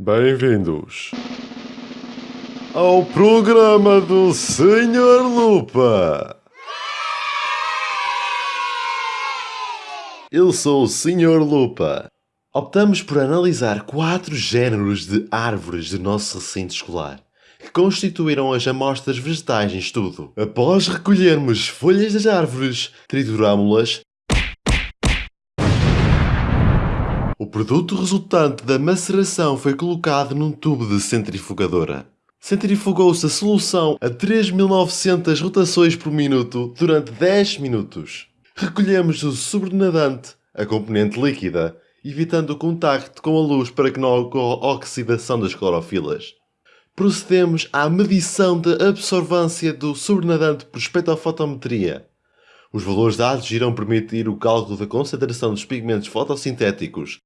Bem-vindos ao programa do Senhor Lupa. Eu sou o Senhor Lupa. Optamos por analisar quatro géneros de árvores do nosso recinto escolar, que constituíram as amostras vegetais em estudo. Após recolhermos folhas das árvores, triturámo-las O produto resultante da maceração foi colocado num tubo de centrifugadora. Centrifugou-se a solução a 3.900 rotações por minuto durante 10 minutos. Recolhemos o sobrenadante, a componente líquida, evitando o contacto com a luz para que não ocorra oxidação das clorofilas. Procedemos à medição da absorvância do sobrenadante por espectrofotometria. Os valores dados irão permitir o cálculo da concentração dos pigmentos fotossintéticos